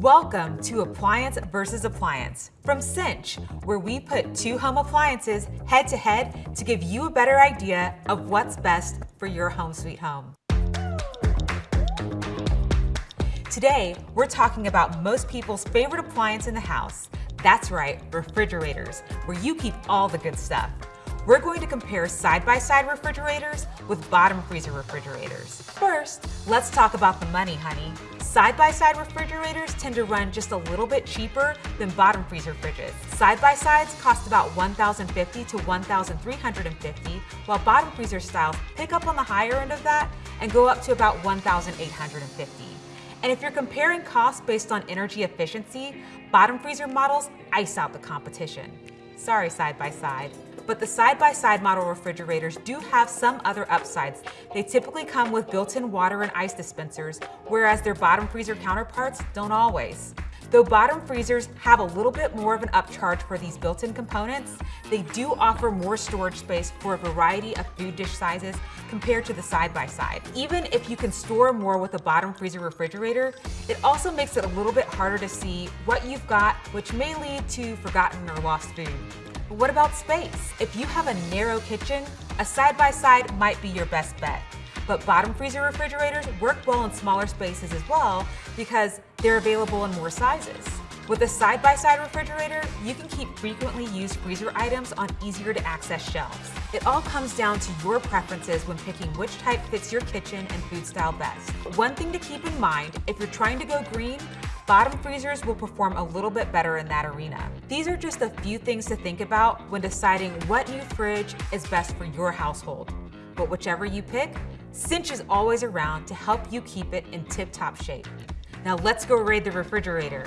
Welcome to Appliance versus Appliance from Cinch, where we put two home appliances head to head to give you a better idea of what's best for your home sweet home. Today, we're talking about most people's favorite appliance in the house. That's right, refrigerators, where you keep all the good stuff. We're going to compare side-by-side -side refrigerators with bottom freezer refrigerators. First, let's talk about the money, honey. Side-by-side -side refrigerators tend to run just a little bit cheaper than bottom freezer fridges. Side-by-sides cost about 1,050 to 1,350, while bottom freezer styles pick up on the higher end of that and go up to about 1,850. And if you're comparing costs based on energy efficiency, bottom freezer models ice out the competition. Sorry, side-by-side. -side. But the side-by-side -side model refrigerators do have some other upsides. They typically come with built-in water and ice dispensers, whereas their bottom freezer counterparts don't always. Though bottom freezers have a little bit more of an upcharge for these built-in components, they do offer more storage space for a variety of food dish sizes compared to the side-by-side. -side. Even if you can store more with a bottom freezer refrigerator, it also makes it a little bit harder to see what you've got, which may lead to forgotten or lost food. But what about space? If you have a narrow kitchen, a side-by-side -side might be your best bet. But bottom freezer refrigerators work well in smaller spaces as well because they're available in more sizes. With a side-by-side -side refrigerator, you can keep frequently used freezer items on easier to access shelves. It all comes down to your preferences when picking which type fits your kitchen and food style best. One thing to keep in mind, if you're trying to go green, bottom freezers will perform a little bit better in that arena. These are just a few things to think about when deciding what new fridge is best for your household. But whichever you pick, Cinch is always around to help you keep it in tip-top shape. Now let's go raid the refrigerator.